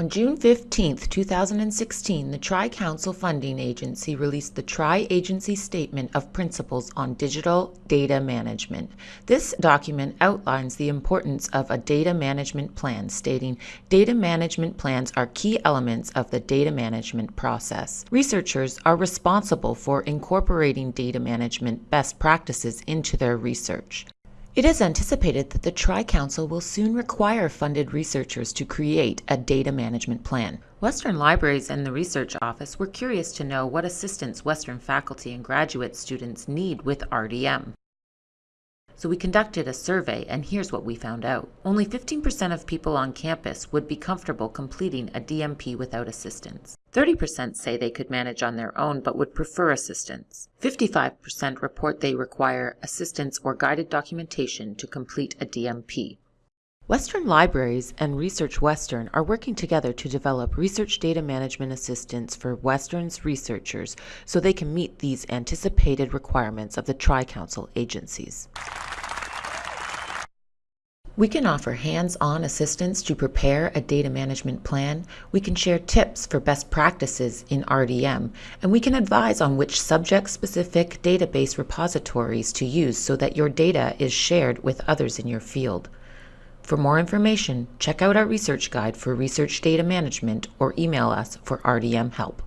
On June 15, 2016, the Tri-Council Funding Agency released the Tri-Agency Statement of Principles on Digital Data Management. This document outlines the importance of a data management plan, stating data management plans are key elements of the data management process. Researchers are responsible for incorporating data management best practices into their research. It is anticipated that the Tri-Council will soon require funded researchers to create a data management plan. Western Libraries and the Research Office were curious to know what assistance Western faculty and graduate students need with RDM. So we conducted a survey, and here's what we found out. Only 15% of people on campus would be comfortable completing a DMP without assistance. 30% say they could manage on their own but would prefer assistance. 55% report they require assistance or guided documentation to complete a DMP. Western Libraries and Research Western are working together to develop research data management assistance for Western's researchers so they can meet these anticipated requirements of the Tri-Council agencies. We can offer hands-on assistance to prepare a data management plan, we can share tips for best practices in RDM, and we can advise on which subject-specific database repositories to use so that your data is shared with others in your field. For more information, check out our research guide for research data management or email us for RDM help.